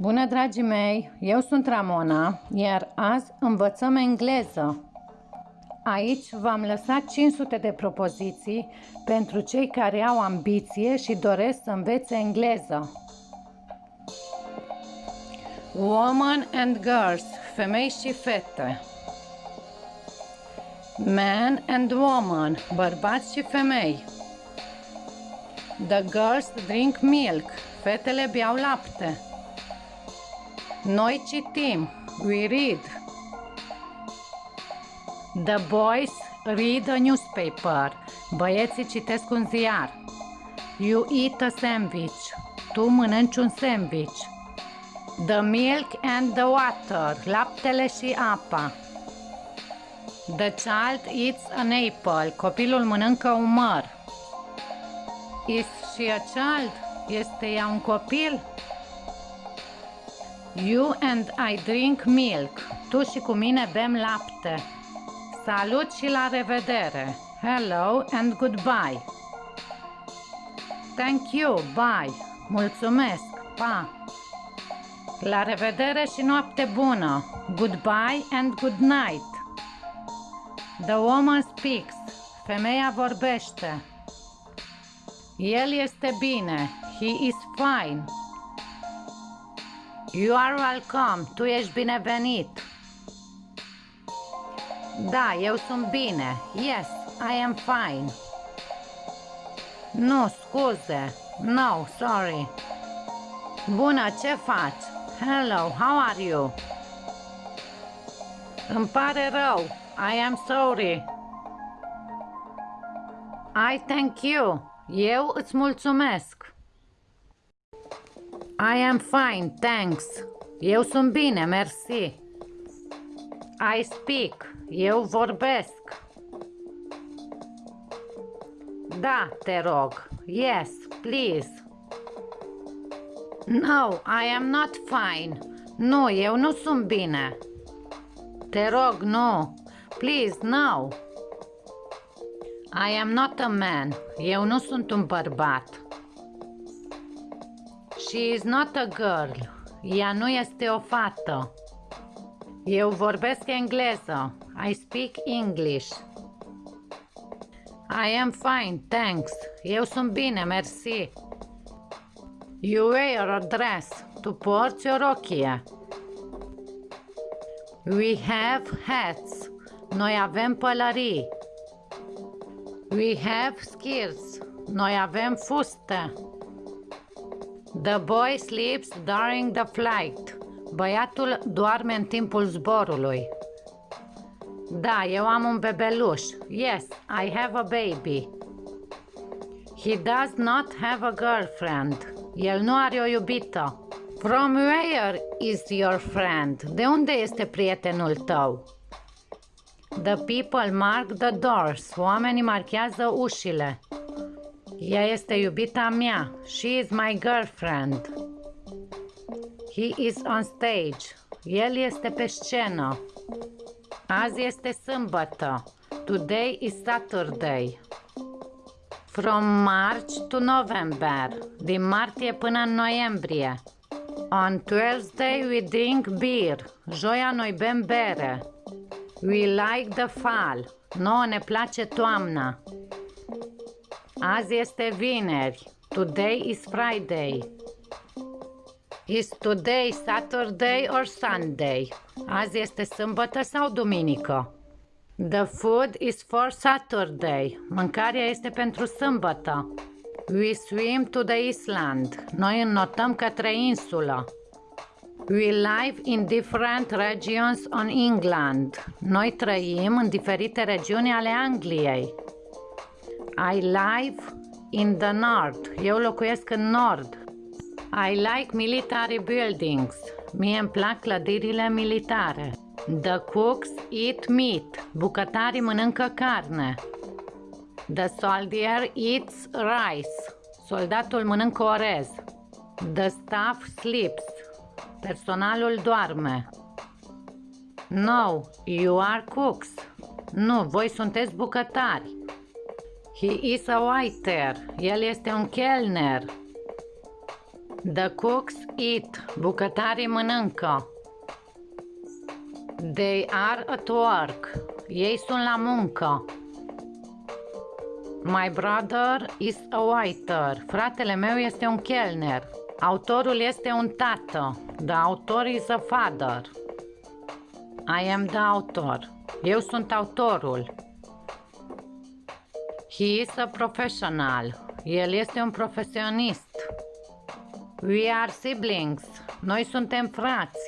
Bună, dragii mei! Eu sunt Ramona, iar azi învățăm engleză. Aici v-am lăsat 500 de propoziții pentru cei care au ambiție și doresc să învețe engleză. Woman and girls, femei și fete. Man and woman, bărbați și femei. The girls drink milk, fetele beau lapte. Noi citim, we read. The boys read a newspaper, băieții citesc un ziar. You eat a sandwich, tu mănânci un sandwich. The milk and the water, laptele și apa. The child eats an apple, copilul mănâncă un măr. Is she a child? Este ea un copil? You and I drink milk. Tu și cu mine bem lapte. Salut și la revedere. Hello and goodbye. Thank you, bye. Mulțumesc, pa. La revedere și noapte bună. Goodbye and good night. The woman speaks. Femeia vorbește. El este bine. He is fine. You are welcome. Tu ești binevenit. Da, eu sunt bine. Yes, I am fine. Nu, scuze. No, sorry. Bună, ce faci? Hello, how are you? Îmi pare rău. I am sorry. I thank you. Eu îți mulțumesc. I am fine, thanks. Eu sunt bine, mersi. I speak. Eu vorbesc. Da, te rog. Yes, please. No, I am not fine. Nu, eu nu sunt bine. Te rog, nu. Please, no. I am not a man. Eu nu sunt un bărbat. She is not a girl. Ea nu este o fată. Eu vorbesc engleză. I speak English. I am fine, thanks. Eu sunt bine, mersi. You wear a dress. Tu porți o rochie. We have hats. Noi avem pălării. We have skirts. Noi avem fuste. The boy sleeps during the flight. Băiatul doarme în timpul zborului. Da, eu am un bebeluș. Yes, I have a baby. He does not have a girlfriend. El nu are o iubită. From where is your friend? De unde este prietenul tău? The people mark the doors. Oamenii marchează ușile. Ea este iubita mea. She is my girlfriend. He is on stage. El este pe scenă. Azi este sâmbătă. Today is Saturday. From March to November. Din martie până în noiembrie. On Thursday we drink beer. Joia noi bem bere. We like the fall. Nouă ne place toamna. Azi este vineri. Today is Friday. Is today Saturday or Sunday? Azi este sâmbătă sau duminică? The food is for Saturday. Mâncarea este pentru sâmbătă. We swim to the island. Noi înnotăm către insulă. We live in different regions on England. Noi trăim în diferite regiuni ale Angliei. I live in the north. Eu locuiesc în nord. I like military buildings. Mie îmi plac clădirile militare. The cooks eat meat. Bucătarii mănâncă carne. The soldier eats rice. Soldatul mănâncă orez. The staff sleeps. Personalul doarme. No, you are cooks. Nu, voi sunteți bucătari. He is a waiter. El este un kelner. The cooks eat. Bucătarii mănâncă. They are at work. Ei sunt la muncă. My brother is a waiter. Fratele meu este un chelner. Autorul este un tată. The author is a father. I am the author. Eu sunt autorul. He is a professional. El este un profesionist. We are siblings. Noi suntem frați.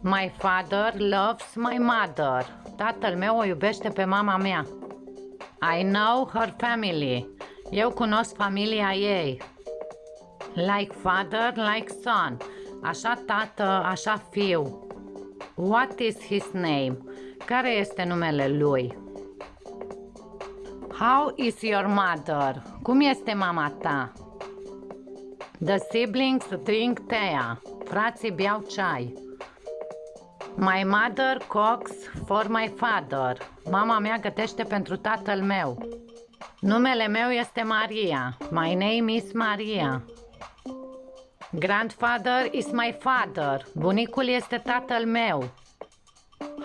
My father loves my mother. Tatăl meu o iubește pe mama mea. I know her family. Eu cunosc familia ei. Like father, like son. Așa tată, așa fiu. What is his name? Care este numele lui? How is your mother? Cum este mama ta? The siblings drink tea. Frații beau ceai. My mother cooks for my father. Mama mea gătește pentru tatăl meu. Numele meu este Maria. My name is Maria. Grandfather is my father. Bunicul este tatăl meu.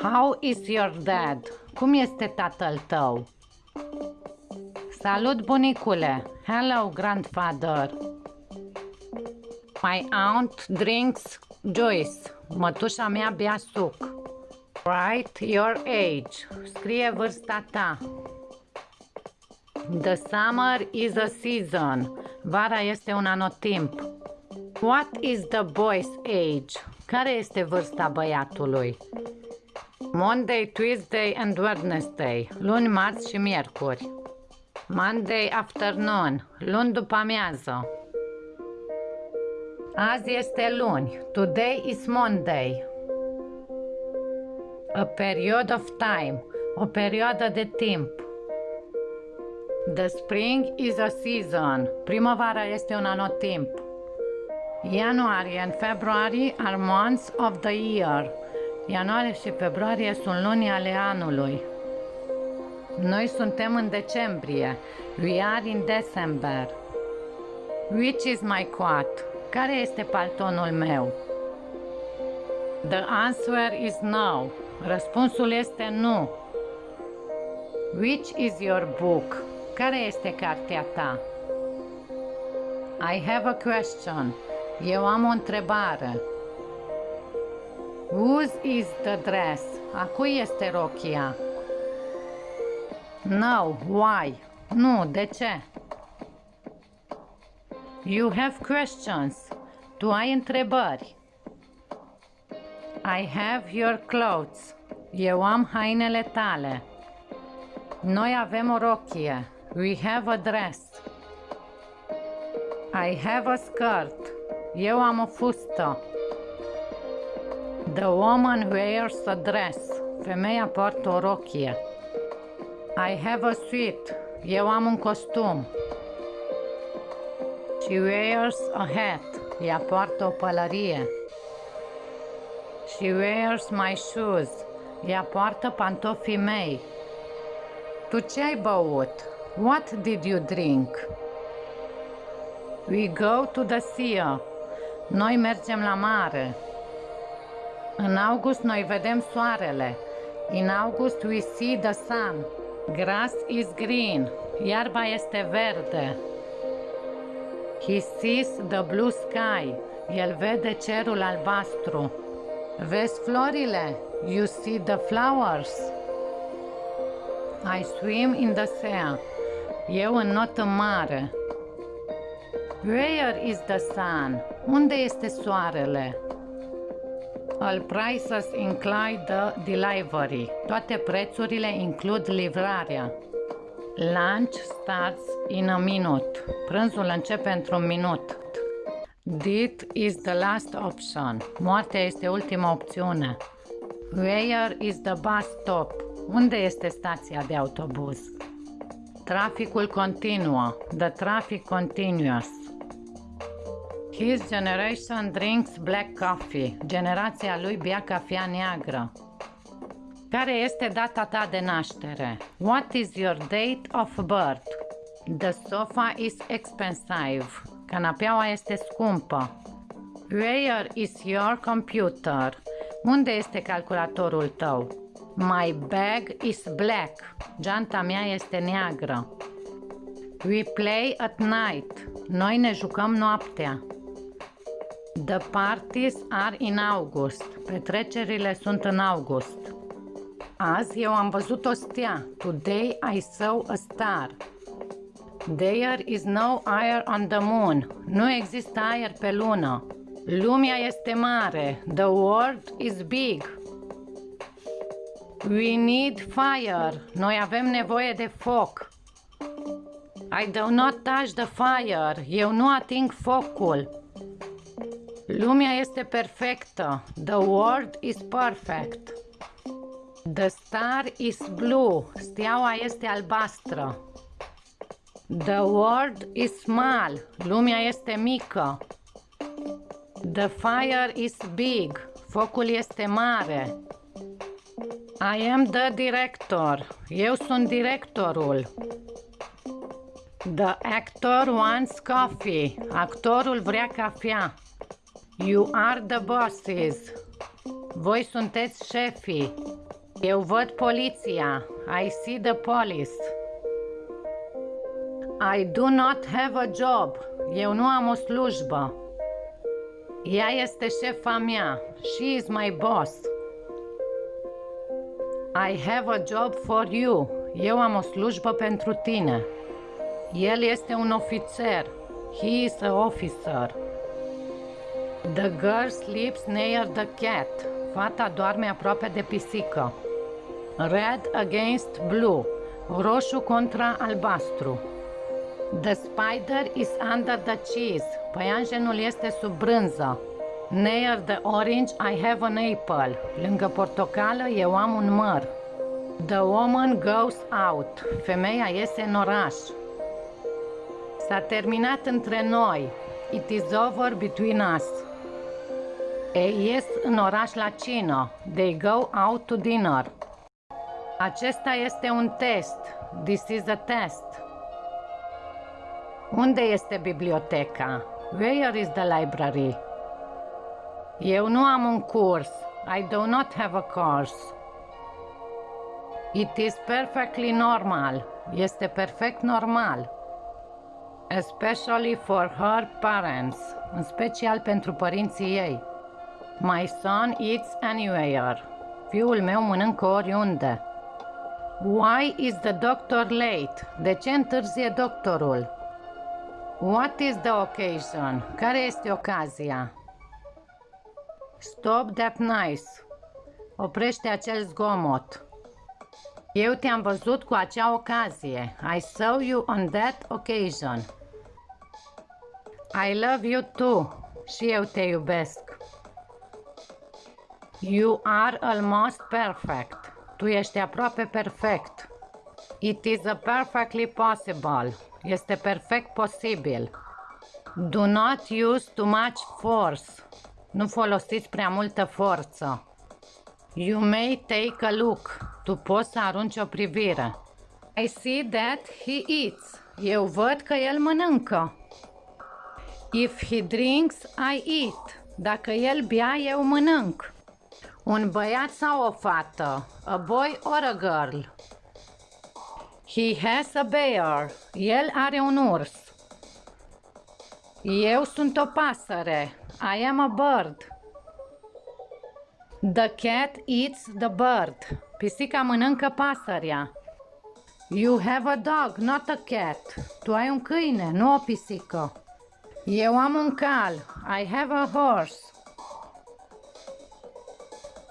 How is your dad? Cum este tatăl tău? Salut, bunicule! Hello, grandfather! My aunt drinks juice. Mătușa mea bea suc. Write your age. Scrie vârsta ta. The summer is a season. Vara este un anotimp. What is the boy's age? Care este vârsta băiatului? Monday, Tuesday and Wednesday. Luni, marți și miercuri. Monday afternoon. Luni după amiază. Azi este luni. Today is Monday. A period of time. O perioadă de timp. The spring is a season. Primăvara este un anotimp. Ianuarie and February are months of the year. Ianuarie și februarie sunt luni ale anului. Noi suntem în decembrie. We are in December. Which is my coat? Care este paltonul meu? The answer is no. Răspunsul este nu. Which is your book? Care este cartea ta? I have a question. Eu am o întrebare. Whose is the dress? A cui este rochia? No, why? Nu, de ce? You have questions. Tu ai întrebări. I have your clothes. Eu am hainele tale. Noi avem o rochie. We have a dress. I have a skirt. Eu am o fustă. The woman wears a dress. Femeia poartă o rochie. I have a suit. Eu am un costum. She wears a hat. Ea poartă o pălărie. She wears my shoes. Ea poartă pantofii mei. Tu ce ai băut? What did you drink? We go to the sea. Noi mergem la mare. În august noi vedem soarele. In August we see the sun. Grass is green. Iarba este verde. He sees the blue sky. El vede cerul albastru. Vezi florile? You see the flowers. I swim in the sea. Eu înot în mare. Where is the sun? Unde este soarele? All prices include the delivery. Toate prețurile includ livrarea. Lunch starts in a minute. Prânzul începe într-un minut. Death is the last option. Moartea este ultima opțiune. Where is the bus stop? Unde este stația de autobuz? Traficul continuă. The traffic continuous. His generation drinks black coffee. Generația lui bea cafea neagră. Care este data ta de naștere? What is your date of birth? The sofa is expensive. Canapeaua este scumpă. Where is your computer? Unde este calculatorul tău? My bag is black. Geanta mea este neagră. We play at night. Noi ne jucăm noaptea. The parties are in August. Petrecerile sunt în august. Azi eu am văzut o stea. Today I saw a star. There is no air on the moon. Nu există aer pe lună. Lumea este mare. The world is big. We need fire. Noi avem nevoie de foc. I do not touch the fire. Eu nu ating focul. Lumea este perfectă. The world is perfect. The star is blue. Steaua este albastră. The world is small. Lumea este mică. The fire is big. Focul este mare. I am the director. Eu sunt directorul. The actor wants coffee. Actorul vrea cafea. You are the bosses. Voi sunteți șefii. Eu văd poliția. I see the police. I do not have a job. Eu nu am o slujbă. Ea este șefa mea. She is my boss. I have a job for you. Eu am o slujbă pentru tine. El este un ofițer. He is a officer. The girl sleeps near the cat. Fata doarme aproape de pisică. Red against blue. Roșu contra albastru. The spider is under the cheese. Păianjenul este sub brânză. Near the orange I have an apple. Lângă portocală eu am un măr. The woman goes out. Femeia iese în oraș. S-a terminat între noi. It is over between us. Ei ies în oraș la cină. They go out to dinner. Acesta este un test. This is a test. Unde este biblioteca? Where is the library? Eu nu am un curs. I do not have a course. It is perfectly normal. Este perfect normal. Especially for her parents. În special pentru părinții ei. My son eats anywhere. Fiul meu mănâncă oriunde. Why is the doctor late? De ce întârzie doctorul? What is the occasion? Care este ocazia? Stop that noise. Oprește acel zgomot. Eu te-am văzut cu acea ocazie. I saw you on that occasion. I love you too. Și eu te iubesc. You are almost perfect. Tu ești aproape perfect. It is a perfectly possible. Este perfect posibil. Do not use too much force. Nu folosiți prea multă forță. You may take a look. Tu poți să arunci o privire. I see that he eats. Eu văd că el mănâncă. If he drinks, I eat. Dacă el bea, eu mănânc. Un băiat sau o fată? A boy or a girl? He has a bear. El are un urs. Eu sunt o pasăre. I am a bird. The cat eats the bird. Pisica mănâncă pasărea. You have a dog, not a cat. Tu ai un câine, nu o pisică. Eu am un cal. I have a horse.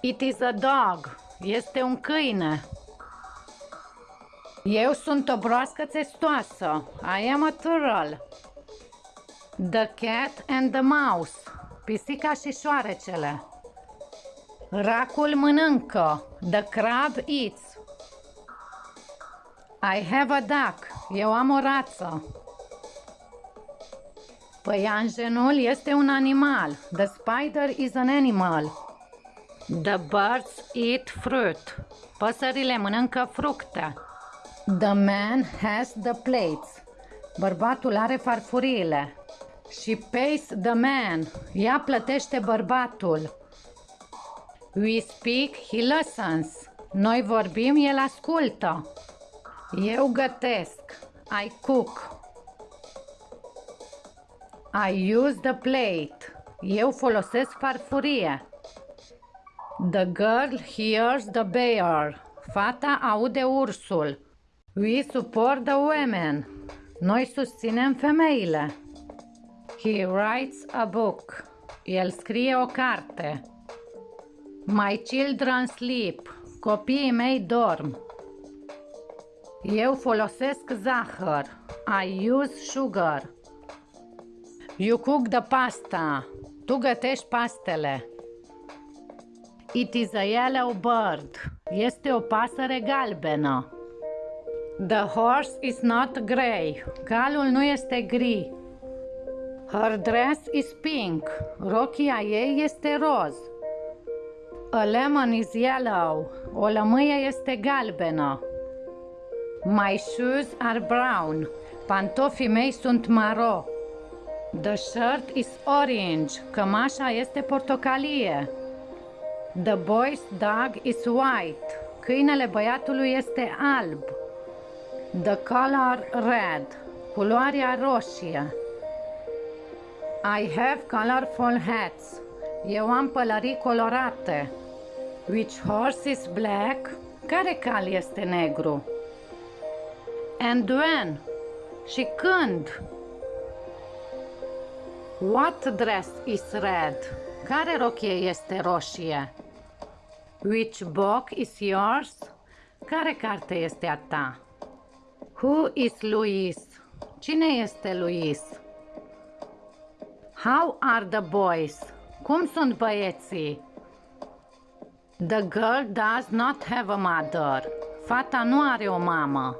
It is a dog. Este un câine. Eu sunt o broască testoasă. I am a turtle. The cat and the mouse. Pisica și șoarecele. Racul mănâncă. The crab eats. I have a duck. Eu am o rață. Păianjenul este un animal. The spider is an animal. The birds eat fruit. Păsările mănâncă fructe. The man has the plates. Bărbatul are farfuriile. She pays the man. Ea plătește bărbatul. We speak, he listens. Noi vorbim, el ascultă. Eu gătesc. I cook. I use the plate. Eu folosesc farfurie. The girl hears the bear. Fata aude ursul. We support the women. Noi susținem femeile. He writes a book. El scrie o carte. My children sleep. Copiii mei dorm. Eu folosesc zahăr. I use sugar. You cook the pasta. Tu gătești pastele. It is a yellow bird. Este o pasăre galbenă. The horse is not grey. Calul nu este gri. Her dress is pink. Rochia ei este roz. A lemon is yellow. O lămâie este galbenă. My shoes are brown. Pantofii mei sunt maro. The shirt is orange. Cămașa este portocalie. The boy's dog is white. Câinele băiatului este alb. The color red. Culoarea roșie. I have colorful hats. Eu am pălării colorate. Which horse is black? Care cal este negru? And when? Și când? What dress is red? Care rochie este roșie? Which book is yours? Care carte este a ta? Who is Louis? Cine este Louis? How are the boys? Cum sunt băieții? The girl does not have a mother. Fata nu are o mamă.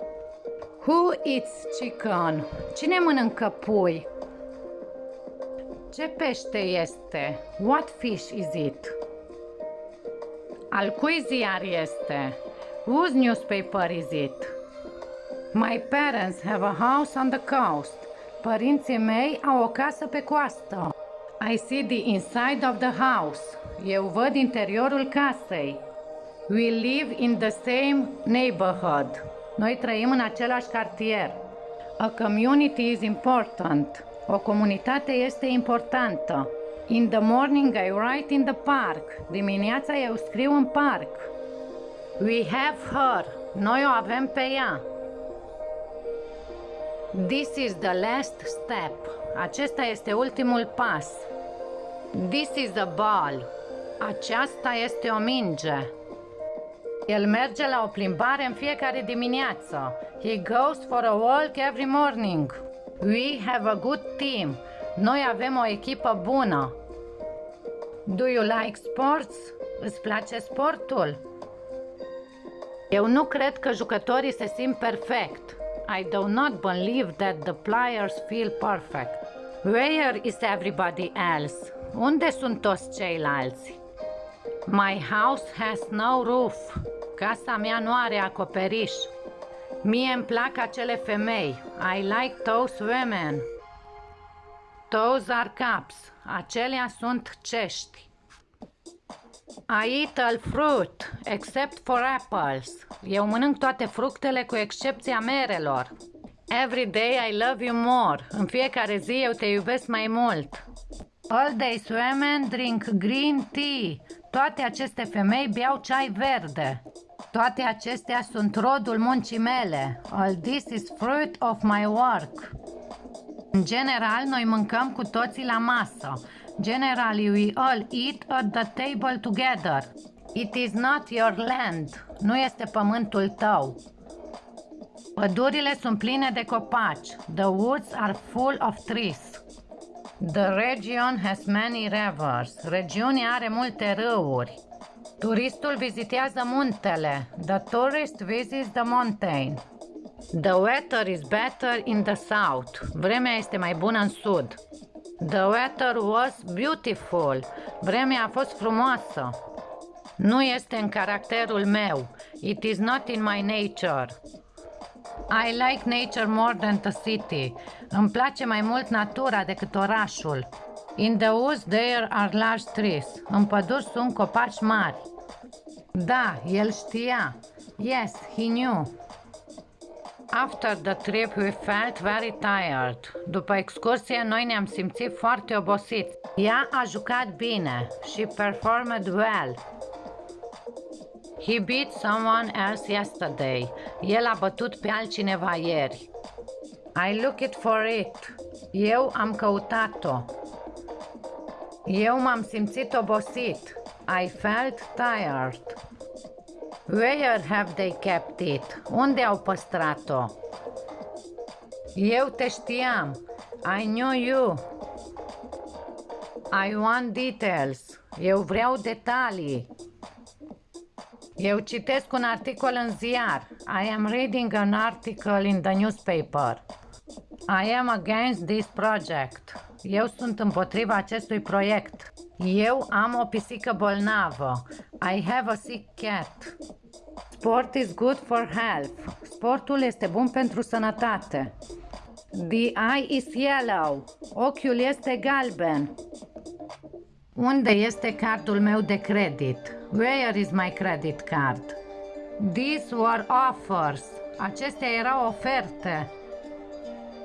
Who eats chicken? Cine mănâncă pui? Ce pește este? What fish is it? Al cui ziar este? Whose newspaper is it? My parents have a house on the coast. Părinții mei au o casă pe coastă. I see the inside of the house. Eu văd interiorul casei. We live in the same neighborhood. Noi trăim în același cartier. A community is important. O comunitate este importantă. In the morning I write in the park. Dimineața eu scriu în parc. We have her. Noi o avem pe ea. This is the last step. Acesta este ultimul pas. This is the ball. Aceasta este o minge. El merge la o plimbare în fiecare dimineață. He goes for a walk every morning. We have a good team. Noi avem o echipă bună. Do you like sports? Îți place sportul? Eu nu cred că jucătorii se simt perfect. I do not believe that the players feel perfect. Where is everybody else? Unde sunt toți ceilalți? My house has no roof. Casa mea nu are acoperiș. Mie îmi plac acele femei. I like those women. Those are cups. Acelea sunt cești. I eat all fruit, except for apples. Eu mănânc toate fructele cu excepția merelor. Every day I love you more. În fiecare zi eu te iubesc mai mult. All these women drink green tea. Toate aceste femei beau ceai verde. Toate acestea sunt rodul muncii mele. All this is fruit of my work. În general, noi mâncăm cu toții la masă. Generally, we all eat at the table together. It is not your land. Nu este pământul tău. Pădurile sunt pline de copaci. The woods are full of trees. The region has many rivers. Regiunea are multe râuri. Turistul vizitează muntele. The tourist visits the mountain. The weather is better in the south. Vremea este mai bună în sud. The weather was beautiful. Vremea a fost frumoasă. Nu este în caracterul meu. It is not in my nature. I like nature more than the city. Îmi place mai mult natura decât orașul. In the woods there are large trees. În păduri sunt copaci mari. Da, el știa. Yes, he knew. After the trip we felt very tired. După excursie noi ne-am simțit foarte obosiți. Ea a jucat bine. She performed well. He beat someone else yesterday. El a bătut pe altcineva ieri. I looked for it. Eu am căutat-o. Eu m-am simțit obosit. I felt tired. Where have they kept it? Unde au păstrat-o? Eu te știam. I knew you. I want details. Eu vreau detalii. Eu citesc un articol în ziar. I am reading an article in the newspaper. I am against this project. Eu sunt împotriva acestui proiect. Eu am o pisică bolnavă. I have a sick cat. Sport is good for health. Sportul este bun pentru sănătate. The eye is yellow. Ochiul este galben. Unde este cardul meu de credit? Where is my credit card? These were offers. Acestea erau oferte.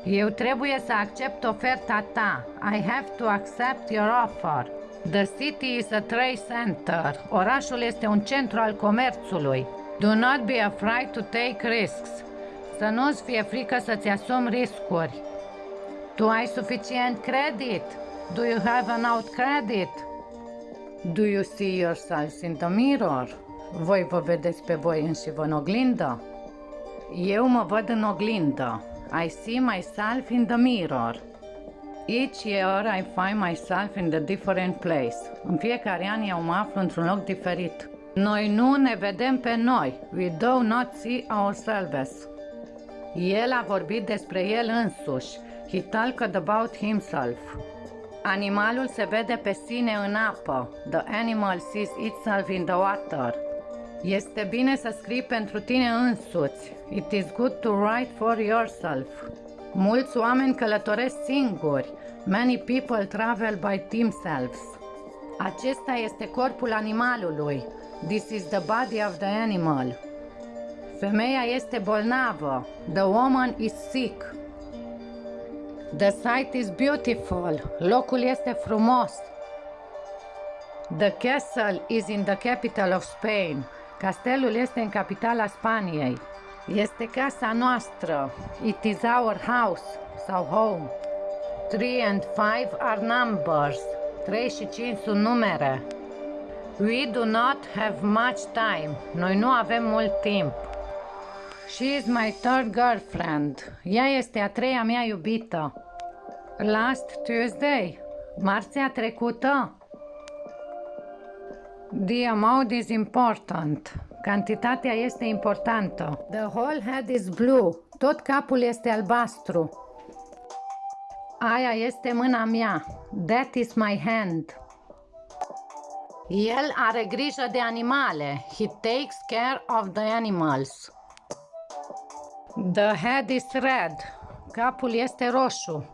Eu trebuie să accept oferta ta. I have to accept your offer. The city is a trade center. Orașul este un centru al comerțului. Do not be afraid to take risks. Să nu-ți fie frică să-ți asumi riscuri. Tu ai suficient credit? Do you have enough credit? Do you see yourselves in the mirror? Voi vă vedeți pe voi înși în oglindă? Eu mă văd în oglindă. I see myself in the mirror. Each year I find myself in a different place. În fiecare an eu mă aflu într-un loc diferit. Noi nu ne vedem pe noi. We do not see ourselves. El a vorbit despre el însuși. He talked about himself. Animalul se vede pe sine în apă. The animal sees itself in the water. Este bine să scrii pentru tine însuți. It is good to write for yourself. Mulți oameni călătoresc singuri. Many people travel by themselves. Acesta este corpul animalului. This is the body of the animal. Femeia este bolnavă. The woman is sick. The site is beautiful. Locul este frumos. The castle is in the capital of Spain. Castelul este în capitala Spaniei. Este casa noastră. It is our house sau home. 3 and 5 are numbers. 3 și 5 sunt numere. We do not have much time. Noi nu avem mult timp. She is my third girlfriend. Ea este a treia mea iubită. Last Tuesday. Marțea trecută. The amount is important. Cantitatea este importantă. The whole head is blue. Tot capul este albastru. Aia este mâna mea. That is my hand. El are grijă de animale. He takes care of the animals. The head is red. Capul este roșu.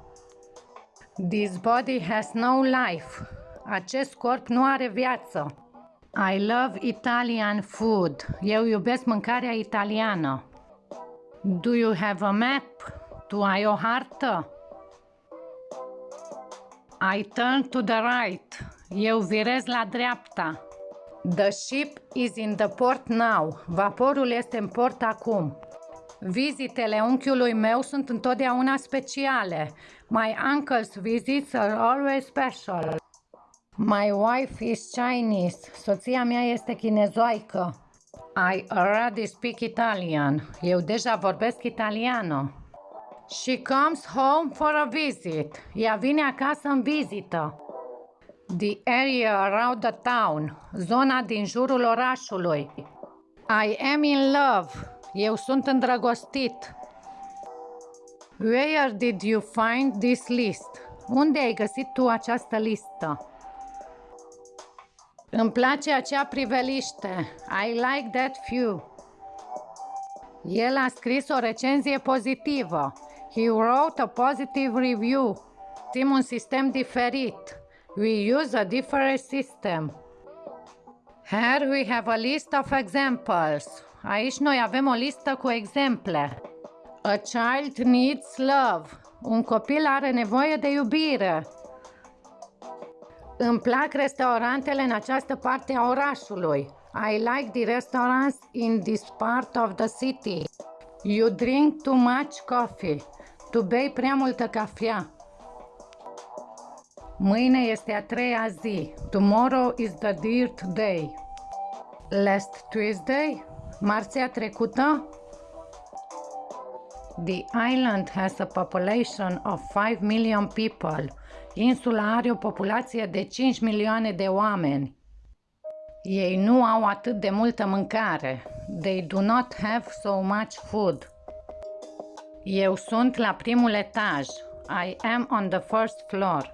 This body has no life. Acest corp nu are viață. I love Italian food. Eu iubesc mâncarea italiană. Do you have a map? Tu ai o hartă? I turn to the right. Eu virez la dreapta. The ship is in the port now. Vaporul este în port acum. Vizitele unchiului meu sunt întotdeauna speciale. My uncle's visits are always special. My wife is Chinese. Soția mea este chinezoaică. I already speak Italian. Eu deja vorbesc italiană. She comes home for a visit. Ea vine acasă în vizită. The area around the town. Zona din jurul orașului. I am in love. Eu sunt îndrăgostit. Where did you find this list? Unde ai găsit tu această listă? Îmi place acea priveliște. I like that view. El a scris o recenzie pozitivă. He wrote a positive review. Sim un sistem diferit. We use a different system. Here we have a list of examples. Aici noi avem o listă cu exemple. A child needs love. Un copil are nevoie de iubire. Îmi plac restaurantele în această parte a orașului. I like the restaurants in this part of the city. You drink too much coffee. Tu bei prea multă cafea. Mâine este a treia zi. Tomorrow is the third day. Last Tuesday? Marțea trecută? The island has a population of 5 million people. Insula are o populație de 5 milioane de oameni. Ei nu au atât de multă mâncare. They do not have so much food. Eu sunt la primul etaj. I am on the first floor.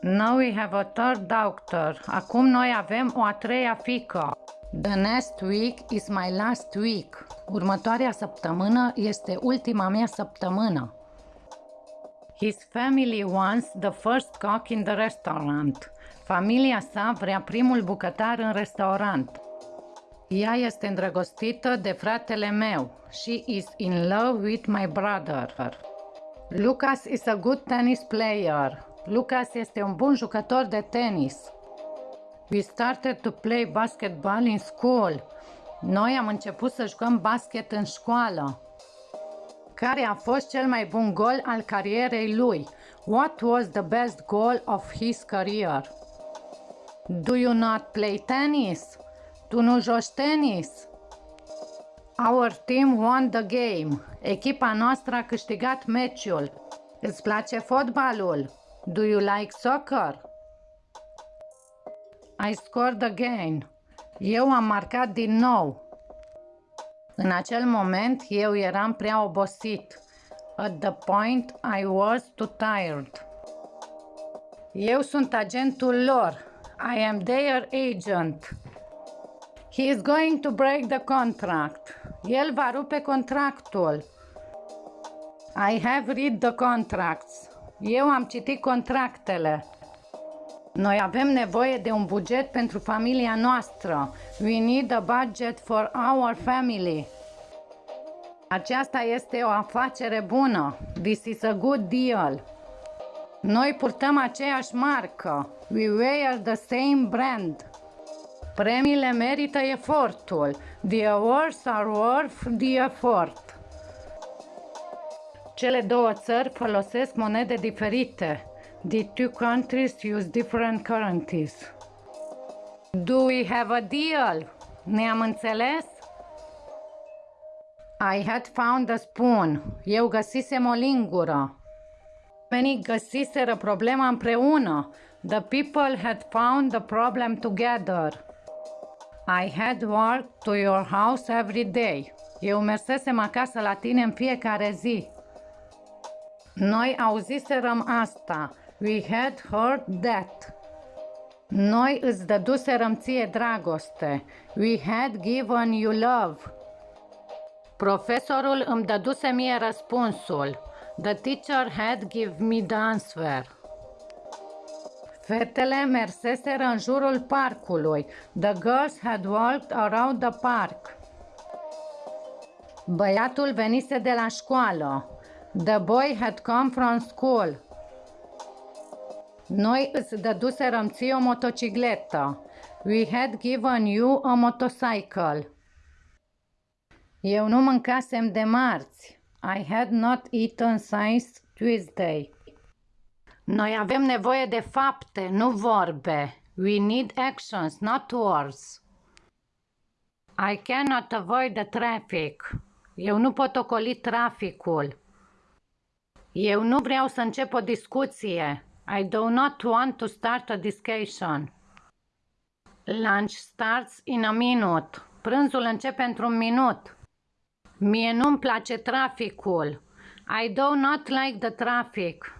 Now we have a third doctor. Acum noi avem o a treia fică. The next week is my last week. Următoarea săptămână este ultima mea săptămână. His family wants the first cook in the restaurant. Familia sa vrea primul bucătar în restaurant. Ea este îndrăgostită de fratele meu. She is in love with my brother. Lucas is a good tennis player. Lucas este un bun jucător de tenis. We started to play basketball in school. Noi am început să jucăm basket în școală. Care a fost cel mai bun gol al carierei lui? What was the best goal of his career? Do you not play tennis? Tu nu joci tenis? Our team won the game. Echipa noastră a câștigat meciul. Îți place fotbalul? Do you like soccer? I scored again. Eu am marcat din nou. În acel moment, eu eram prea obosit. At the point, I was too tired. Eu sunt agentul lor. I am their agent. He is going to break the contract. El va rupe contractul. I have read the contracts. Eu am citit contractele. Noi avem nevoie de un buget pentru familia noastră. We need a budget for our family. Aceasta este o afacere bună. This is a good deal. Noi purtăm aceeași marcă. We wear the same brand. Premiile merită efortul. The awards are worth the effort. Cele două țări folosesc monede diferite. The two countries use different currencies. Do we have a deal? Ne-am înțeles? I had found a spoon. Eu găsisem o lingură. Many găsiseră problema împreună. The people had found the problem together. I had worked to your house every day. Eu mersesem acasă la tine în fiecare zi. Noi auziserăm asta. We had heard that. Noi îți dăduserăm ție dragoste. We had given you love. Profesorul îmi dăduse mie răspunsul. The teacher had give me the answer. Fetele merseseră în jurul parcului. The girls had walked around the park. Băiatul venise de la școală. The boy had come from school. Noi îți dăduserăm ție o motocicletă. We had given you a motorcycle. Eu nu mâncasem de marți. I had not eaten since Tuesday. Noi avem nevoie de fapte, nu vorbe. We need actions, not words. I cannot avoid the traffic. Eu nu pot ocoli traficul. Eu nu vreau să încep o discuție. I do not want to start a discussion. Lunch starts in a minute. Prânzul începe într-un minut. Mie nu-mi place traficul. I do not like the traffic.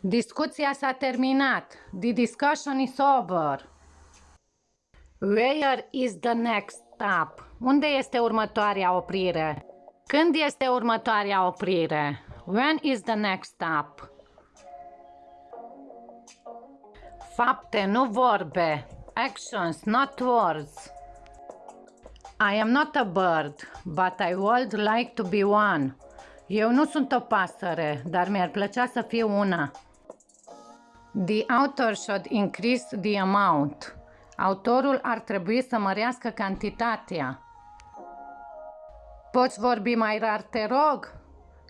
Discuția s-a terminat. The discussion is over. Where is the next stop? Unde este următoarea oprire? Când este următoarea oprire? When is the next stop? Fapte, nu vorbe. Actions, not words. I am not a bird, but I would like to be one. Eu nu sunt o pasăre, dar mi-ar plăcea să fiu una. The author should increase the amount. Autorul ar trebui să mărească cantitatea. Poți vorbi mai rar, te rog?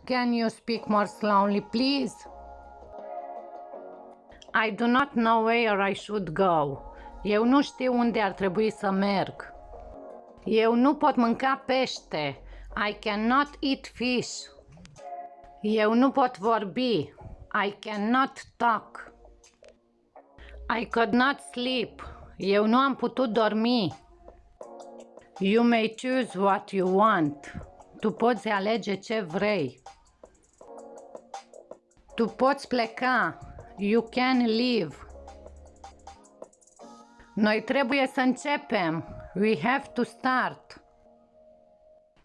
Can you speak more slowly, please? I do not know where I should go. Eu nu știu unde ar trebui să merg. Eu nu pot mânca pește. I cannot eat fish. Eu nu pot vorbi. I cannot talk. I could not sleep. Eu nu am putut dormi. You may choose what you want. Tu poți alege ce vrei. Tu poți pleca. You can leave. Noi trebuie să începem. We have to start.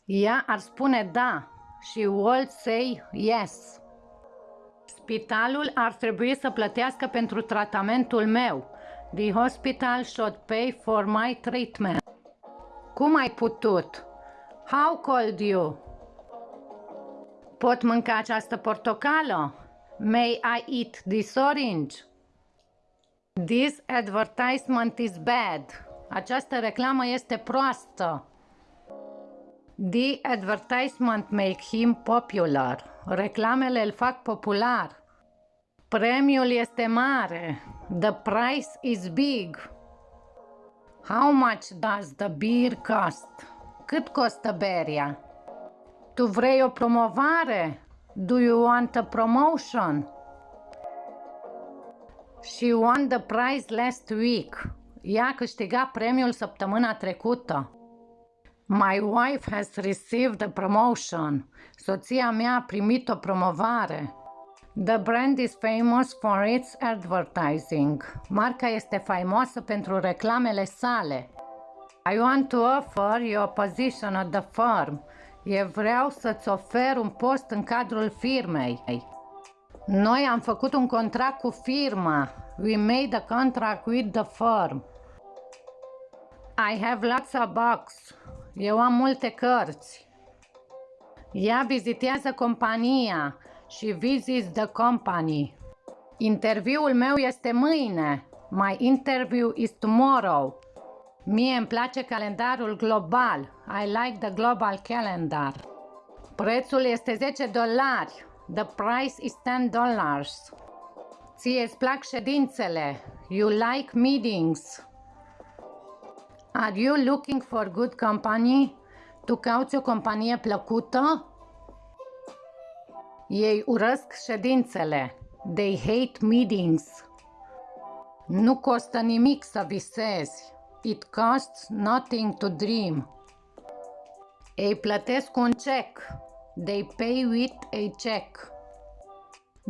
Ea ar spune da. She will say yes. Spitalul ar trebui să plătească pentru tratamentul meu. The hospital should pay for my treatment. Cum ai putut? How could you? Pot mânca această portocală? May I eat this orange? This advertisement is bad. Această reclamă este proastă. The advertisement make him popular. Reclamele îl fac popular. Premiul este mare. The price is big. How much does the beer cost? Cât costă beria? Tu vrei o promovare? Do you want a promotion? She won the prize last week. Ea a câștigat premiul săptămâna trecută. My wife has received a promotion. Soția mea a primit o promovare. The brand is famous for its advertising. Marca este faimoasă pentru reclamele sale. I want to offer you a position at the firm. Eu vreau să-ți ofer un post în cadrul firmei. Noi am făcut un contract cu firma. We made a contract with the firm. I have lots of books. Eu am multe cărți. Ea vizitează compania. She visits the company. Interviul meu este mâine. My interview is tomorrow. Mie îmi place calendarul global. I like the global calendar. Prețul este 10 dolari. The price is 10 dollars. Ție îți plac ședințele. You like meetings. Are you looking for good company? Tu cauți o companie plăcută? Ei urăsc ședințele. They hate meetings. Nu costă nimic să visezi. It costs nothing to dream. Ei plătesc un cec. They pay with a check.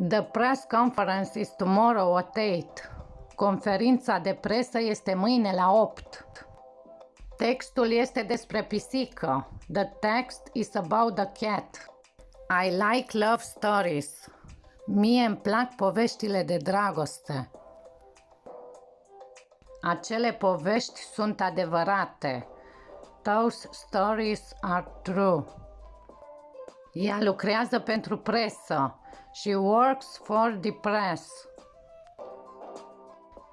The press conference is tomorrow at 8. Conferința de presă este mâine la 8. Textul este despre pisică. The text is about the cat. I like love stories. Mie îmi plac poveștile de dragoste. Acele povești sunt adevărate. Those stories are true. Ea lucrează pentru presă. She works for the press.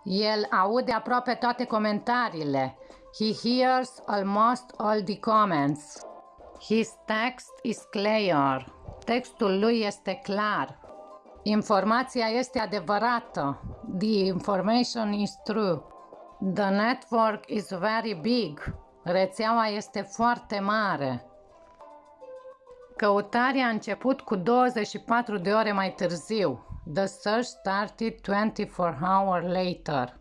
El aude aproape toate comentariile. He hears almost all the comments. His text is clear. Textul lui este clar. Informația este adevărată. The information is true. The network is very big. Rețeaua este foarte mare. Căutarea a început cu 24 de ore mai târziu. The search started 24 hours later.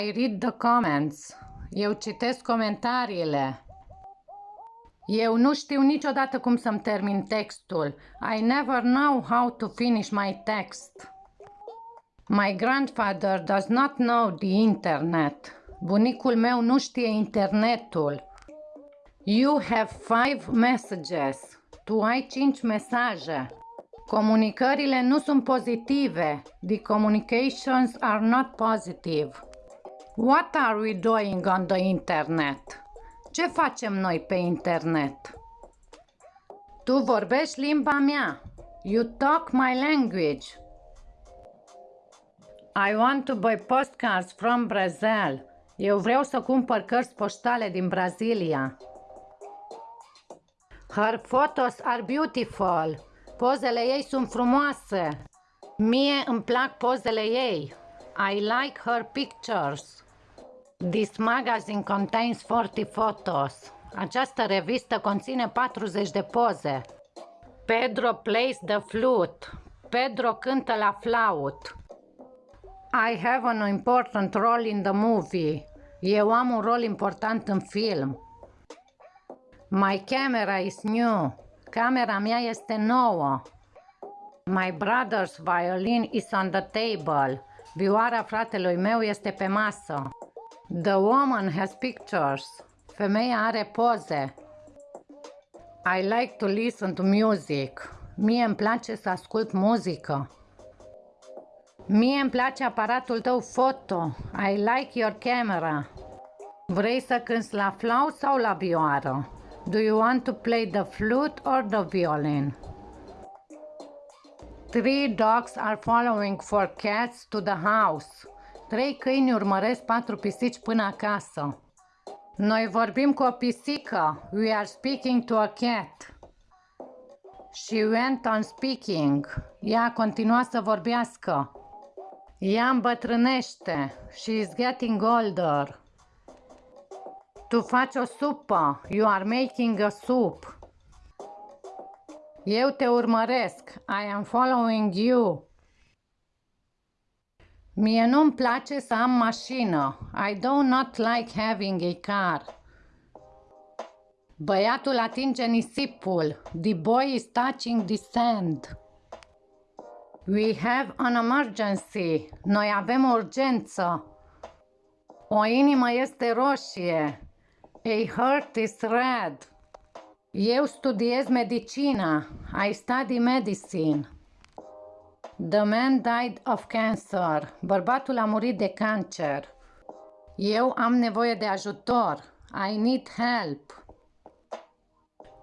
I read the comments. Eu citesc comentariile. Eu nu știu niciodată cum să-mi termin textul. I never know how to finish my text. My grandfather does not know the internet. Bunicul meu nu știe internetul. You have five messages. Tu ai cinci mesaje. Comunicările nu sunt pozitive. The communications are not positive. What are we doing on the internet? Ce facem noi pe internet? Tu vorbești limba mea. You talk my language. I want to buy postcards from Brazil. Eu vreau să cumpăr cărți poștale din Brazilia. Her photos are beautiful. Pozele ei sunt frumoase. Mie îmi plac pozele ei. I like her pictures. This magazine contains 40 photos. Această revistă conține 40 de poze. Pedro plays the flute. Pedro cântă la flaut. I have an important role in the movie. Eu am un rol important în film. My camera is new. Camera mea este nouă. My brother's violin is on the table. Vioara fratelui meu este pe masă. The woman has pictures. Femeia are poze. I like to listen to music. Mie îmi place să ascult muzică. Mie îmi place aparatul tău foto. I like your camera. Vrei să cânți la flaut sau la vioară? Do you want to play the flute or the violin? Three dogs are following four cats to the house. Trei câini urmăresc patru pisici până acasă. Noi vorbim cu o pisică. We are speaking to a cat. She went on speaking. Ea a continuat să vorbească. Ea îmbătrânește. She is getting older. Tu faci o supă. You are making a soup. Eu te urmăresc. I am following you. Mie nu-mi place să am mașină. I do not like having a car. Băiatul atinge nisipul. The boy is touching the sand. We have an emergency. Noi avem o urgență. O inimă este roșie. A heart is red. Eu studiez medicina. I study medicine. The man died of cancer. Bărbatul a murit de cancer. Eu am nevoie de ajutor. I need help.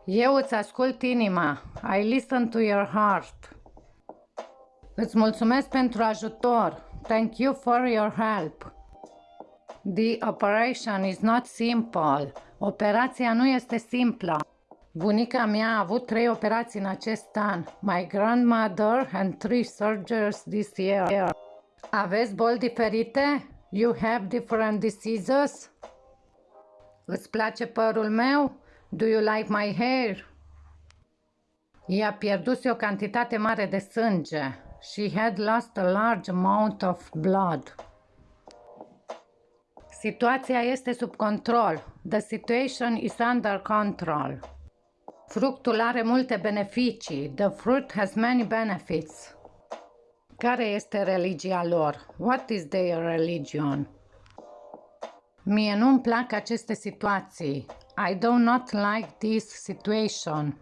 Eu îți ascult inima. I listen to your heart. Îți mulțumesc pentru ajutor. Thank you for your help. The operation is not simple. Operația nu este simplă. Bunica mea a avut trei operații în acest an. My grandmother and three surgeries this year. Aveți boli diferite? You have different diseases? Îți place părul meu? Do you like my hair? Ea pierduse o cantitate mare de sânge. She had lost a large amount of blood. Situația este sub control. The situation is under control. Fructul are multe beneficii. The fruit has many benefits. Care este religia lor? What is their religion? Mie nu-mi plac aceste situații. I do not like this situation.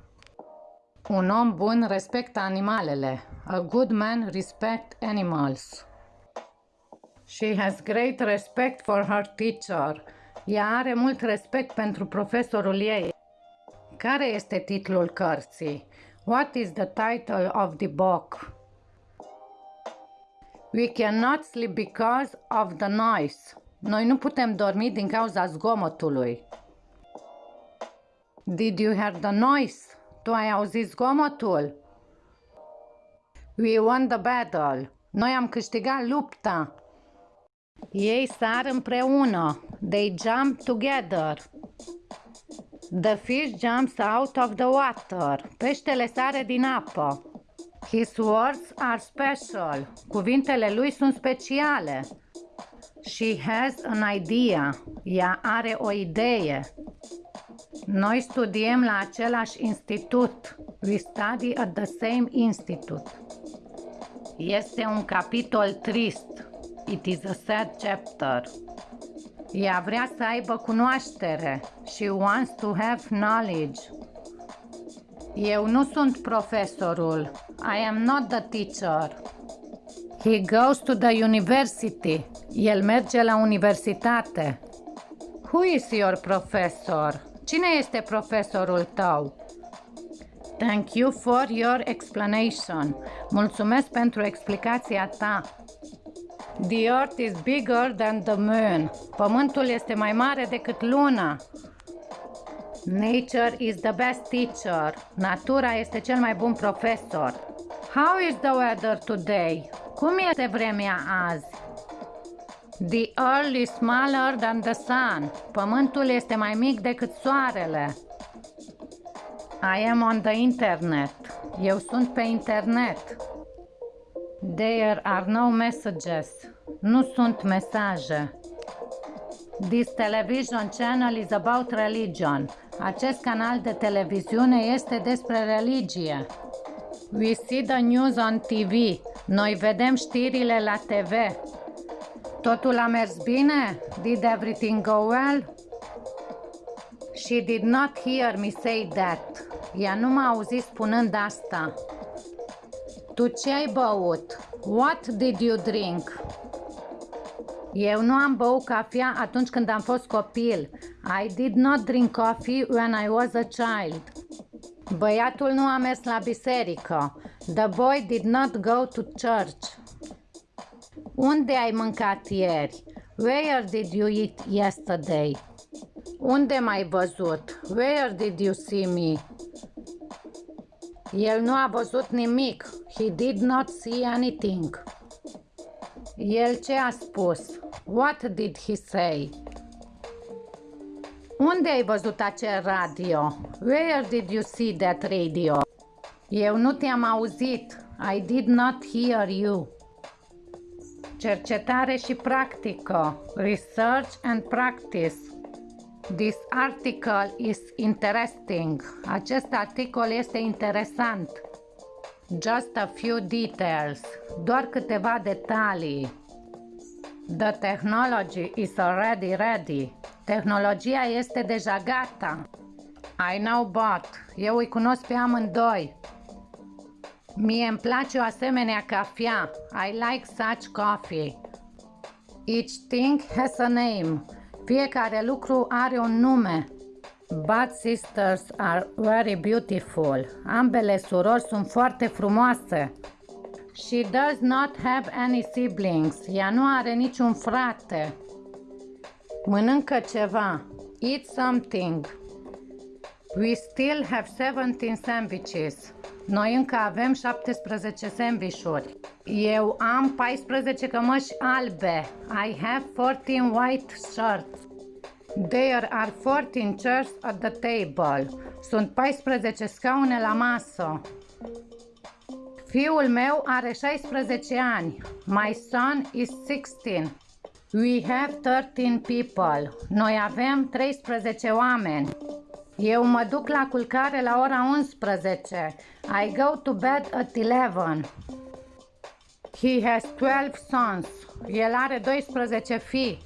Un om bun respectă animalele. A good man respect animals. She has great respect for her teacher. Ea are mult respect pentru profesorul ei. Care este titlul cărții? What is the title of the book? We cannot sleep because of the noise. Noi nu putem dormi din cauza zgomotului. Did you hear the noise? Tu ai auzit zgomotul? We won the battle. Noi am câștigat lupta. Ei sar împreună. They jump together. The fish jumps out of the water. Peștele sare din apă. His words are special. Cuvintele lui sunt speciale. She has an idea. Ea are o idee. Noi studiem la același institut. We study at the same institute. Este un capitol trist. It is a sad chapter. Ea vrea să aibă cunoaștere. She wants to have knowledge. Eu nu sunt profesorul. I am not the teacher. He goes to the university. El merge la universitate. Who is your professor? Cine este profesorul tău? Thank you for your explanation. Mulțumesc pentru explicația ta. The earth is bigger than the moon. Pământul este mai mare decât luna. Nature is the best teacher. Natura este cel mai bun profesor. How is the weather today? Cum este vremea azi? The earth is smaller than the sun. Pământul este mai mic decât soarele. I am on the internet. Eu sunt pe internet. There are no messages. Nu sunt mesaje. This television channel is about religion. Acest canal de televiziune este despre religie. We see the news on TV. Noi vedem știrile la TV. Totul a mers bine? Did everything go well? She did not hear me say that. Ea nu m-a auzit spunând asta. Tu ce ai băut? What did you drink? Eu nu am băut cafea atunci când am fost copil. I did not drink coffee when I was a child. Băiatul nu a mers la biserică. The boy did not go to church. Unde ai mâncat ieri? Where did you eat yesterday? Unde m-ai văzut? Where did you see me? El nu a văzut nimic. He did not see anything. El ce a spus? What did he say? Unde ai văzut acel radio? Where did you see that radio? Eu nu te-am auzit. I did not hear you. Cercetare și practică. Research and practice. This article is interesting. Acest articol este interesant. Just a few details. Doar câteva detalii. The technology is already ready. Tehnologia este deja gata. I know but. Eu îi cunosc pe amândoi. Mie îmi place o asemenea cafea. I like such coffee. Each thing has a name. Fiecare lucru are un nume. Both sisters are very beautiful. Ambele surori sunt foarte frumoase. She does not have any siblings. Ea nu are niciun frate. Mănâncă ceva. Eat something. We still have 17 sandwiches. Noi încă avem 17 sandvișuri. Eu am 14 cămăși albe. I have 14 white shirts. There are 14 chairs at the table. Sunt 14 scaune la masă. Fiul meu are 16 ani. My son is 16. We have 13 people. Noi avem 13 oameni. Eu mă duc la culcare la ora 11. I go to bed at 11. He has 12 sons. El are 12 fii.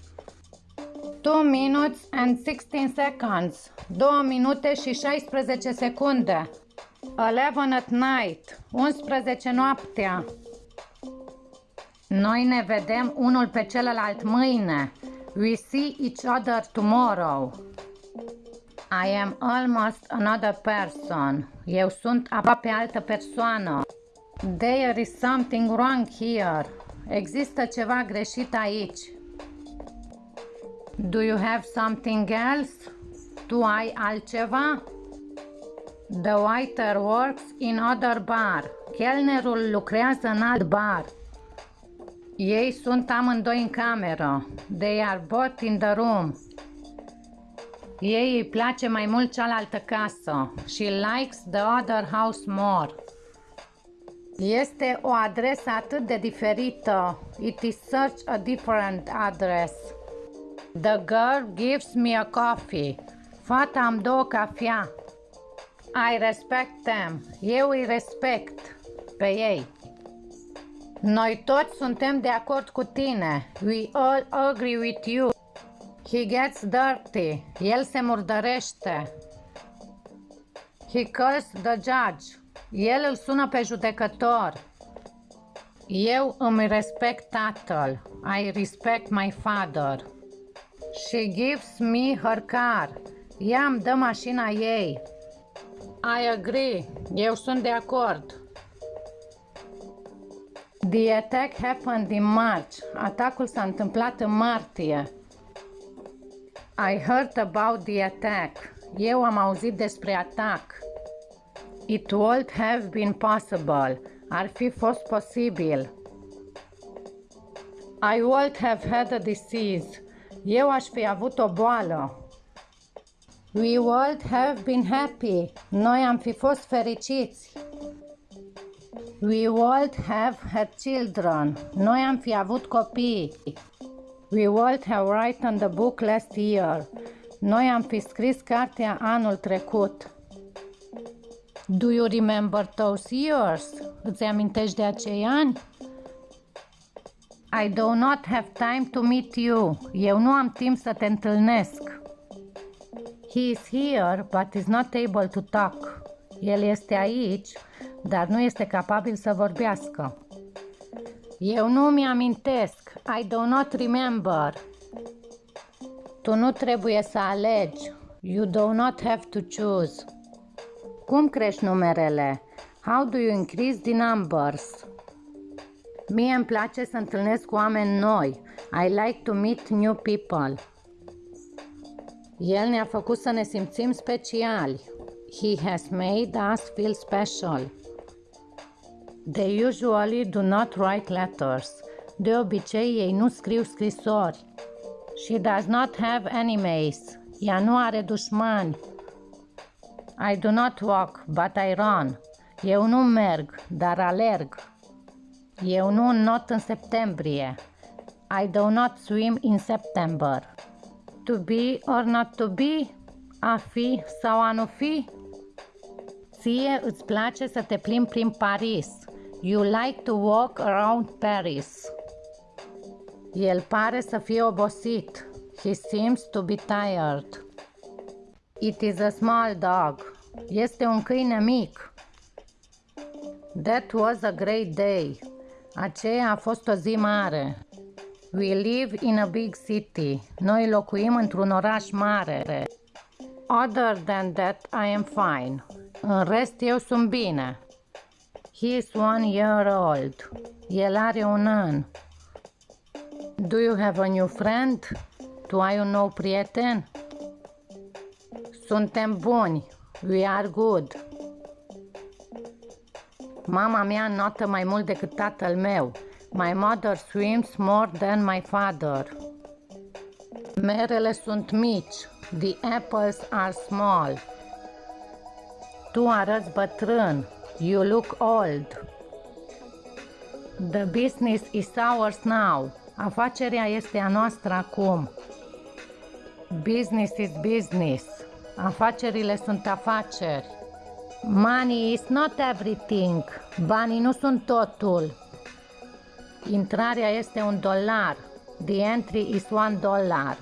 2 minutes and 16 seconds. 2 minute și 16 secunde. 11 at night. 11 noaptea. Noi ne vedem unul pe celălalt mâine. We see each other tomorrow. I am almost another person. Eu sunt aproape altă persoană. There is something wrong here. Există ceva greșit aici. Do you have something else? Tu ai altceva? The waiter works in other bar. Chelnerul lucrează în alt bar. Ei sunt amândoi în cameră. They are both in the room. Ei îi place mai mult cealaltă casă. She likes the other house more. Este o adresă atât de diferită. It is such a different address. The girl gives me a coffee. Fata îmi dă o cafea. I respect them. Eu îi respect pe ei. Noi toți suntem de acord cu tine. We all agree with you. He gets dirty. El se murdărește. He calls the judge. El îl sună pe judecător. Eu îmi respect tatăl. I respect my father. She gives me her car. Ea îmi dă mașina ei. I agree. Eu sunt de acord. The attack happened in March. Atacul s-a întâmplat în martie. I heard about the attack. Eu am auzit despre atac. It would have been possible. Ar fi fost posibil. I would have had a disease. Eu aș fi avut o boală. We would have been happy. Noi am fi fost fericiți. We would have had children. Noi am fi avut copii. We would have written the book last year. Noi am fi scris cartea anul trecut. Do you remember those years? Îți amintești de acei ani? I do not have time to meet you. Eu nu am timp să te întâlnesc. He is here, but is not able to talk. El este aici, dar nu este capabil să vorbească. Eu nu mi amintesc. I do not remember. Tu nu trebuie să alegi. You do not have to choose. Cum crești numerele? How do you increase the numbers? Mie îmi place să întâlnesc cu oameni noi. I like to meet new people. El ne-a făcut să ne simțim speciali. He has made us feel special. They usually do not write letters. De obicei, ei nu scriu scrisori. She does not have enemies. Ea nu are dușmani. I do not walk, but I run. Eu nu merg, dar alerg. Eu nu not în septembrie. I do not swim in September. To be or not to be? A fi sau a nu fi? Ție îți place să te plimbi prin Paris. You like to walk around Paris. El pare să fie obosit. He seems to be tired. It is a small dog. Este un câine mic. That was a great day. Aceea a fost o zi mare. We live in a big city. Noi locuim într-un oraș mare. Other than that, I am fine. În rest, eu sunt bine. He is one year old. El are un an. Do you have a new friend? Tu ai un nou prieten? Suntem buni. We are good. Mama mea notă mai mult decât tatăl meu. My mother swims more than my father. Merele sunt mici. The apples are small. Tu arăți bătrân. You look old. The business is ours now. Afacerea este a noastră acum. Business is business. Afacerile sunt afaceri. Money is not everything. Banii nu sunt totul. Intrarea este un dolar. The entry is one dollar.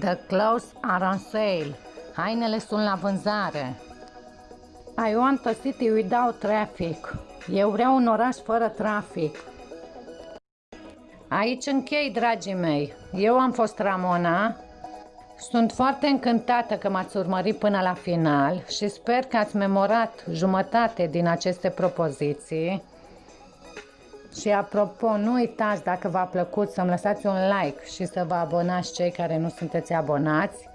The clothes are on sale. Hainele sunt la vânzare. I want a city without traffic. Eu vreau un oraș fără trafic. Aici închei, dragii mei. Eu am fost Ramona. Sunt foarte încântată că m-ați urmărit până la final și sper că ați memorat jumătate din aceste propoziții. Și apropo, nu uitați dacă v-a plăcut să-mi lăsați un like și să vă abonați cei care nu sunteți abonați.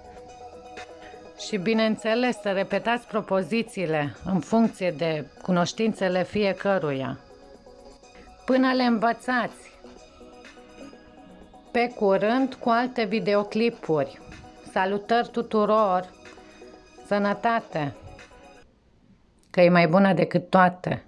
Și bineînțeles să repetați propozițiile în funcție de cunoștințele fiecăruia. Până le învățați! Pe curând cu alte videoclipuri. Salutări tuturor! Sănătate! Că e mai bună decât toate!